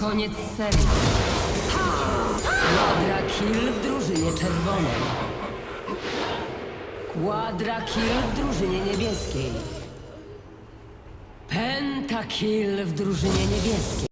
Koniec serii. Quadra kill w drużynie czerwonej. Quadra kill w drużynie niebieskiej. Pentakill w drużynie niebieskiej.